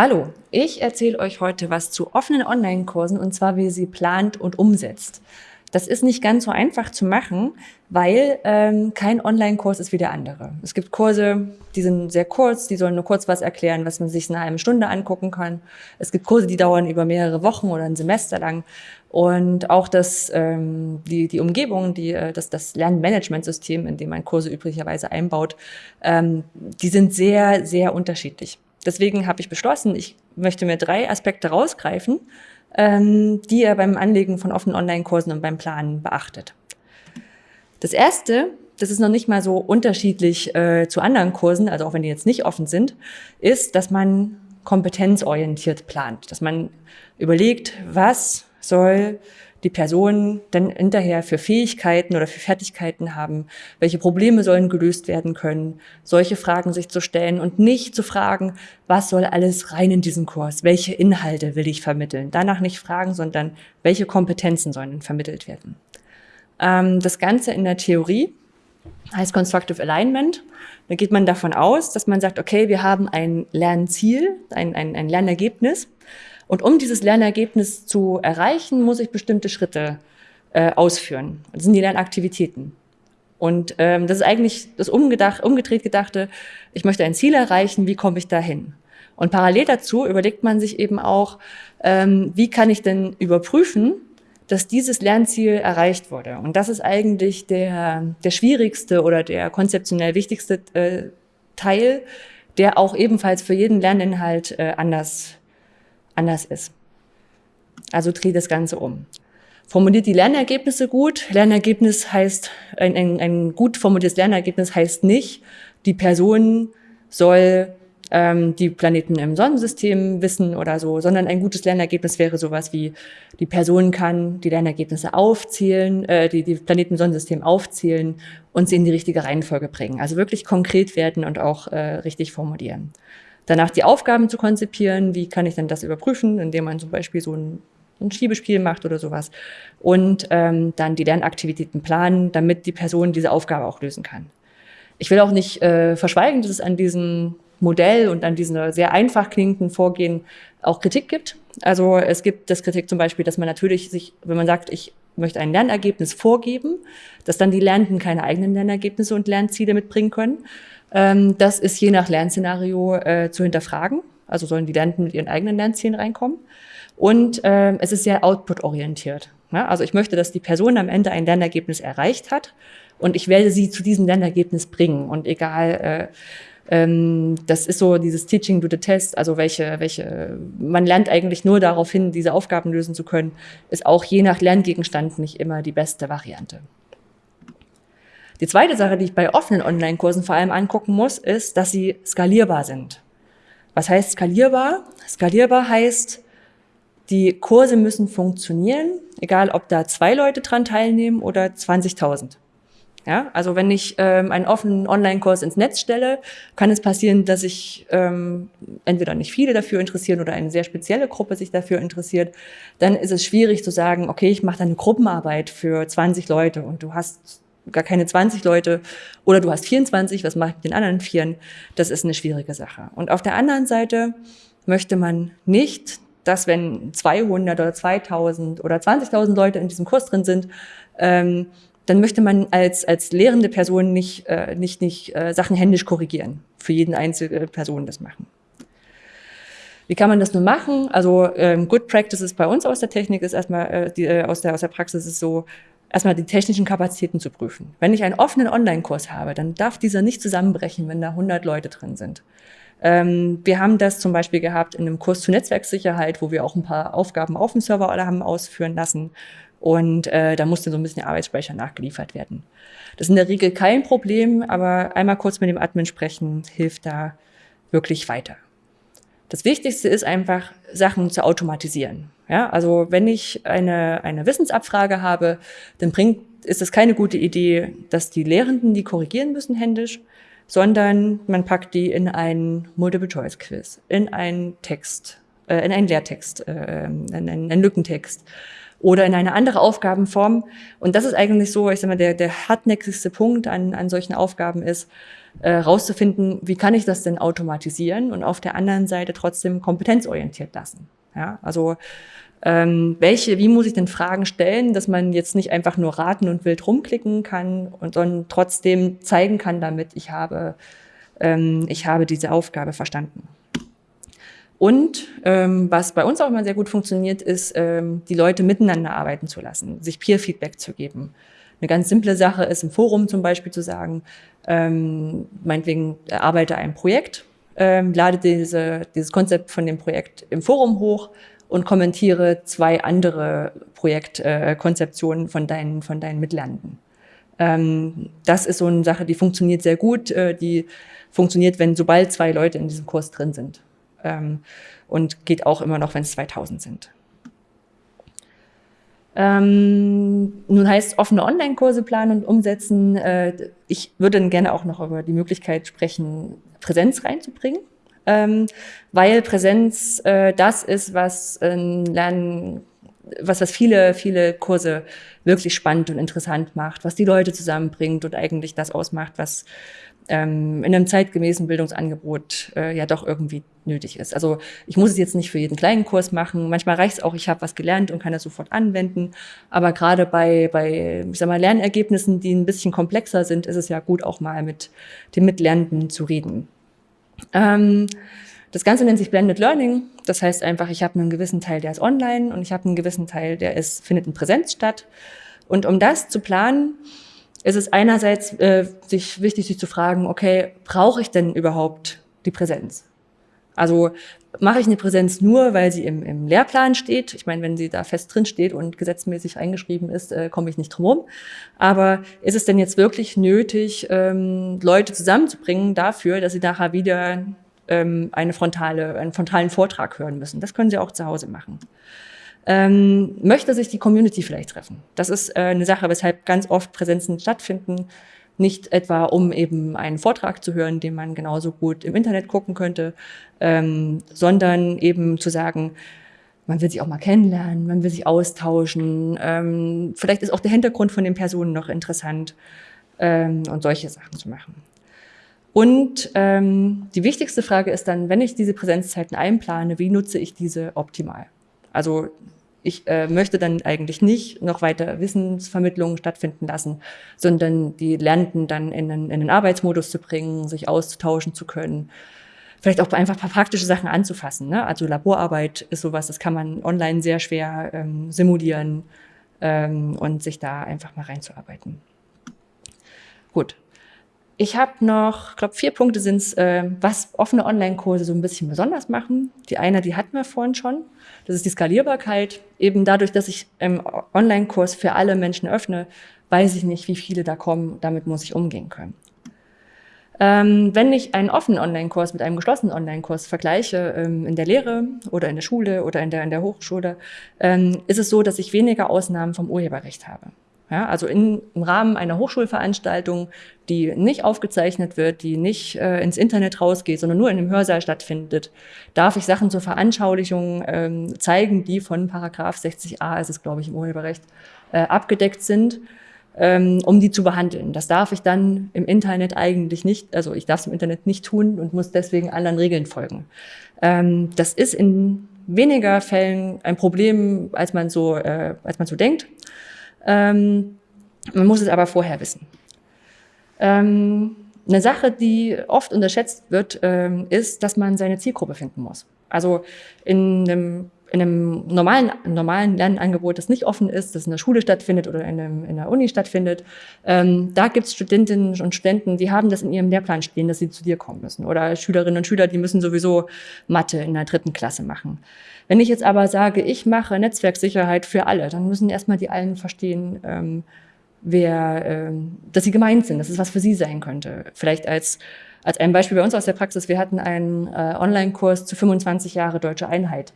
Hallo, ich erzähle euch heute was zu offenen Online-Kursen und zwar, wie ihr sie plant und umsetzt. Das ist nicht ganz so einfach zu machen, weil ähm, kein Online-Kurs ist wie der andere. Es gibt Kurse, die sind sehr kurz, die sollen nur kurz was erklären, was man sich in einer halben Stunde angucken kann. Es gibt Kurse, die dauern über mehrere Wochen oder ein Semester lang. Und auch das, ähm, die, die Umgebung, die, äh, das, das Lernmanagementsystem, in dem man Kurse üblicherweise einbaut, ähm, die sind sehr, sehr unterschiedlich. Deswegen habe ich beschlossen, ich möchte mir drei Aspekte rausgreifen, ähm, die ihr beim Anlegen von offenen Online-Kursen und beim Planen beachtet. Das erste, das ist noch nicht mal so unterschiedlich äh, zu anderen Kursen, also auch wenn die jetzt nicht offen sind, ist, dass man kompetenzorientiert plant, dass man überlegt, was soll die Person dann hinterher für Fähigkeiten oder für Fertigkeiten haben, welche Probleme sollen gelöst werden können, solche Fragen sich zu stellen und nicht zu fragen, was soll alles rein in diesen Kurs, welche Inhalte will ich vermitteln. Danach nicht fragen, sondern welche Kompetenzen sollen vermittelt werden. Ähm, das Ganze in der Theorie heißt Constructive Alignment. Da geht man davon aus, dass man sagt, okay, wir haben ein Lernziel, ein, ein, ein Lernergebnis und um dieses Lernergebnis zu erreichen, muss ich bestimmte Schritte äh, ausführen. Das sind die Lernaktivitäten. Und ähm, das ist eigentlich das umgedacht, umgedreht gedachte, ich möchte ein Ziel erreichen, wie komme ich dahin? Und parallel dazu überlegt man sich eben auch, ähm, wie kann ich denn überprüfen, dass dieses Lernziel erreicht wurde. Und das ist eigentlich der, der schwierigste oder der konzeptionell wichtigste äh, Teil, der auch ebenfalls für jeden Lerninhalt äh, anders anders ist. Also dreht das Ganze um. Formuliert die Lernergebnisse gut. Lernergebnis heißt, ein, ein, ein gut formuliertes Lernergebnis heißt nicht, die Person soll ähm, die Planeten im Sonnensystem wissen oder so, sondern ein gutes Lernergebnis wäre sowas wie, die Person kann die Lernergebnisse aufzählen, äh, die, die Planeten im Sonnensystem aufzählen und sie in die richtige Reihenfolge bringen. Also wirklich konkret werden und auch äh, richtig formulieren danach die Aufgaben zu konzipieren, wie kann ich denn das überprüfen, indem man zum Beispiel so ein, ein Schiebespiel macht oder sowas und ähm, dann die Lernaktivitäten planen, damit die Person diese Aufgabe auch lösen kann. Ich will auch nicht äh, verschweigen, dass es an diesem Modell und an diesem sehr einfach klingenden Vorgehen auch Kritik gibt. Also es gibt das Kritik zum Beispiel, dass man natürlich sich, wenn man sagt, ich möchte ein Lernergebnis vorgeben, dass dann die Lernenden keine eigenen Lernergebnisse und Lernziele mitbringen können. Ähm, das ist je nach Lernszenario äh, zu hinterfragen. Also sollen die Lernenden mit ihren eigenen Lernzielen reinkommen. Und äh, es ist sehr output-orientiert. Ja? Also ich möchte, dass die Person am Ende ein Lernergebnis erreicht hat und ich werde sie zu diesem Lernergebnis bringen. Und egal, äh, ähm, das ist so dieses Teaching to the Test, also welche, welche, man lernt eigentlich nur darauf hin, diese Aufgaben lösen zu können, ist auch je nach Lerngegenstand nicht immer die beste Variante. Die zweite Sache, die ich bei offenen Online-Kursen vor allem angucken muss, ist, dass sie skalierbar sind. Was heißt skalierbar? Skalierbar heißt, die Kurse müssen funktionieren, egal ob da zwei Leute dran teilnehmen oder 20.000. Ja, also wenn ich ähm, einen offenen Online-Kurs ins Netz stelle, kann es passieren, dass sich ähm, entweder nicht viele dafür interessieren oder eine sehr spezielle Gruppe sich dafür interessiert. Dann ist es schwierig zu sagen, okay, ich mache da eine Gruppenarbeit für 20 Leute und du hast gar keine 20 Leute oder du hast 24, was mache ich mit den anderen Vieren? Das ist eine schwierige Sache. Und auf der anderen Seite möchte man nicht, dass wenn 200 oder 2000 oder 20.000 Leute in diesem Kurs drin sind, ähm, dann möchte man als, als lehrende Person nicht, äh, nicht, nicht äh, Sachen händisch korrigieren, für jeden einzelne Person das machen. Wie kann man das nun machen? Also ähm, Good Practices bei uns aus der Technik ist erstmal, äh, die, äh, aus, der, aus der Praxis ist so, erstmal die technischen Kapazitäten zu prüfen. Wenn ich einen offenen Online-Kurs habe, dann darf dieser nicht zusammenbrechen, wenn da 100 Leute drin sind. Ähm, wir haben das zum Beispiel gehabt in einem Kurs zur Netzwerksicherheit, wo wir auch ein paar Aufgaben auf dem Server alle haben ausführen lassen. Und äh, da musste so ein bisschen Arbeitsspeicher nachgeliefert werden. Das ist in der Regel kein Problem, aber einmal kurz mit dem Admin sprechen hilft da wirklich weiter. Das Wichtigste ist einfach, Sachen zu automatisieren. Ja, also wenn ich eine, eine Wissensabfrage habe, dann bringt, ist es keine gute Idee, dass die Lehrenden die korrigieren müssen händisch, sondern man packt die in einen Multiple-Choice-Quiz, in einen Text, äh, in einen Lehrtext, äh, in einen, einen Lückentext oder in eine andere Aufgabenform. Und das ist eigentlich so, ich sag mal, der, der hartnäckigste Punkt an, an solchen Aufgaben ist, äh, rauszufinden, wie kann ich das denn automatisieren und auf der anderen Seite trotzdem kompetenzorientiert lassen. Ja, also ähm, welche, wie muss ich denn Fragen stellen, dass man jetzt nicht einfach nur raten und wild rumklicken kann und sondern trotzdem zeigen kann damit, ich habe, ähm, ich habe diese Aufgabe verstanden. Und ähm, was bei uns auch immer sehr gut funktioniert, ist, ähm, die Leute miteinander arbeiten zu lassen, sich Peer-Feedback zu geben. Eine ganz simple Sache ist im Forum zum Beispiel zu sagen, ähm, meinetwegen erarbeite ein Projekt, ähm, lade diese, dieses Konzept von dem Projekt im Forum hoch und kommentiere zwei andere Projektkonzeptionen äh, von deinen, von deinen Mitlernenden. Ähm, das ist so eine Sache, die funktioniert sehr gut, äh, die funktioniert, wenn sobald zwei Leute in diesem Kurs drin sind ähm, und geht auch immer noch, wenn es 2000 sind. Ähm, nun heißt offene Online-Kurse planen und umsetzen. Äh, ich würde dann gerne auch noch über die Möglichkeit sprechen, Präsenz reinzubringen, ähm, weil Präsenz äh, das ist, was äh, Lernen, was, was viele, viele Kurse wirklich spannend und interessant macht, was die Leute zusammenbringt und eigentlich das ausmacht, was ähm, in einem zeitgemäßen Bildungsangebot äh, ja doch irgendwie nötig ist. Also ich muss es jetzt nicht für jeden kleinen Kurs machen. Manchmal reicht es auch, ich habe was gelernt und kann das sofort anwenden. Aber gerade bei, bei ich sag mal, Lernergebnissen, die ein bisschen komplexer sind, ist es ja gut, auch mal mit den Mitlernenden zu reden. Ähm, das Ganze nennt sich Blended Learning. Das heißt einfach, ich habe einen gewissen Teil, der ist online und ich habe einen gewissen Teil, der ist, findet in Präsenz statt. Und um das zu planen, ist es einerseits äh, sich wichtig, sich zu fragen, okay, brauche ich denn überhaupt die Präsenz? Also mache ich eine Präsenz nur, weil sie im, im Lehrplan steht. Ich meine, wenn sie da fest drin steht und gesetzmäßig eingeschrieben ist, äh, komme ich nicht drum herum. Aber ist es denn jetzt wirklich nötig, ähm, Leute zusammenzubringen dafür, dass sie nachher wieder ähm, eine frontale, einen frontalen Vortrag hören müssen? Das können sie auch zu Hause machen ähm, möchte sich die Community vielleicht treffen. Das ist äh, eine Sache, weshalb ganz oft Präsenzen stattfinden. Nicht etwa, um eben einen Vortrag zu hören, den man genauso gut im Internet gucken könnte, ähm, sondern eben zu sagen, man will sich auch mal kennenlernen, man will sich austauschen. Ähm, vielleicht ist auch der Hintergrund von den Personen noch interessant ähm, und solche Sachen zu machen. Und ähm, die wichtigste Frage ist dann, wenn ich diese Präsenzzeiten einplane, wie nutze ich diese optimal? Also ich äh, möchte dann eigentlich nicht noch weiter Wissensvermittlung stattfinden lassen, sondern die Lernenden dann in den, in den Arbeitsmodus zu bringen, sich auszutauschen zu können. Vielleicht auch einfach ein paar praktische Sachen anzufassen. Ne? Also Laborarbeit ist sowas, das kann man online sehr schwer ähm, simulieren ähm, und sich da einfach mal reinzuarbeiten. Gut, ich habe noch, ich glaube, vier Punkte sind es, äh, was offene Online-Kurse so ein bisschen besonders machen. Die eine, die hatten wir vorhin schon. Das ist die Skalierbarkeit. Eben dadurch, dass ich im Online-Kurs für alle Menschen öffne, weiß ich nicht, wie viele da kommen. Damit muss ich umgehen können. Ähm, wenn ich einen offenen Online-Kurs mit einem geschlossenen Online-Kurs vergleiche, ähm, in der Lehre oder in der Schule oder in der, in der Hochschule, ähm, ist es so, dass ich weniger Ausnahmen vom Urheberrecht habe. Ja, also in, im Rahmen einer Hochschulveranstaltung, die nicht aufgezeichnet wird, die nicht äh, ins Internet rausgeht, sondern nur in einem Hörsaal stattfindet, darf ich Sachen zur Veranschaulichung ähm, zeigen, die von Paragraph 60a, ist es glaube ich im Urheberrecht, äh, abgedeckt sind, ähm, um die zu behandeln. Das darf ich dann im Internet eigentlich nicht, also ich darf es im Internet nicht tun und muss deswegen anderen Regeln folgen. Ähm, das ist in weniger Fällen ein Problem, als man so, äh, als man so denkt. Ähm, man muss es aber vorher wissen. Ähm, eine Sache, die oft unterschätzt wird, ähm, ist, dass man seine Zielgruppe finden muss. Also in einem, in einem normalen, normalen Lernangebot, das nicht offen ist, das in der Schule stattfindet oder in, einem, in der Uni stattfindet, ähm, da gibt es Studentinnen und Studenten, die haben das in ihrem Lehrplan stehen, dass sie zu dir kommen müssen. Oder Schülerinnen und Schüler, die müssen sowieso Mathe in der dritten Klasse machen. Wenn ich jetzt aber sage, ich mache Netzwerksicherheit für alle, dann müssen erstmal die allen verstehen, ähm, wer, ähm, dass sie gemeint sind, dass es was für sie sein könnte. Vielleicht als, als ein Beispiel bei uns aus der Praxis, wir hatten einen äh, Online-Kurs zu 25 Jahre Deutsche Einheit.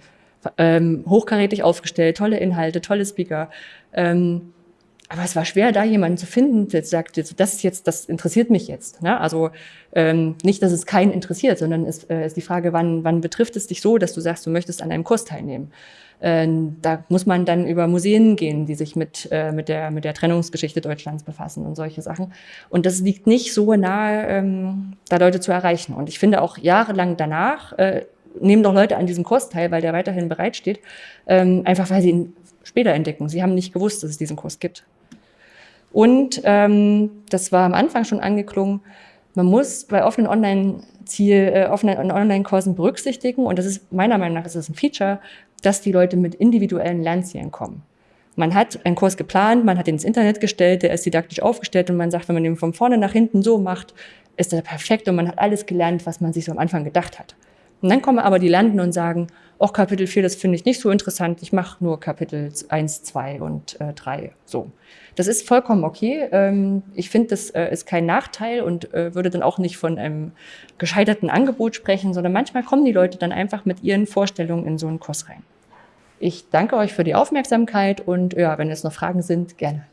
Ähm, hochkarätig aufgestellt, tolle Inhalte, tolle Speaker. Ähm, Aber es war schwer, da jemanden zu finden, der sagt, das ist jetzt, das interessiert mich jetzt. Ne? Also ähm, nicht, dass es keinen interessiert, sondern es äh, ist die Frage, wann, wann betrifft es dich so, dass du sagst, du möchtest an einem Kurs teilnehmen. Ähm, da muss man dann über Museen gehen, die sich mit, äh, mit, der, mit der Trennungsgeschichte Deutschlands befassen und solche Sachen. Und das liegt nicht so nahe, ähm, da Leute zu erreichen. Und ich finde auch jahrelang danach, äh, nehmen doch Leute an diesem Kurs teil, weil der weiterhin bereitsteht, ähm, einfach weil sie ihn später entdecken. Sie haben nicht gewusst, dass es diesen Kurs gibt. Und ähm, das war am Anfang schon angeklungen, man muss bei offenen Online-Ziel, äh, offenen Online-Kursen berücksichtigen, und das ist meiner Meinung nach ist das ein Feature, dass die Leute mit individuellen Lernzielen kommen. Man hat einen Kurs geplant, man hat ihn ins Internet gestellt, der ist didaktisch aufgestellt und man sagt, wenn man den von vorne nach hinten so macht, ist er perfekt und man hat alles gelernt, was man sich so am Anfang gedacht hat. Und dann kommen aber die Lernenden und sagen, auch Kapitel 4, das finde ich nicht so interessant, ich mache nur Kapitel 1, 2 und äh, 3. So. Das ist vollkommen okay. Ähm, ich finde, das äh, ist kein Nachteil und äh, würde dann auch nicht von einem gescheiterten Angebot sprechen, sondern manchmal kommen die Leute dann einfach mit ihren Vorstellungen in so einen Kurs rein. Ich danke euch für die Aufmerksamkeit und ja, wenn es noch Fragen sind, gerne.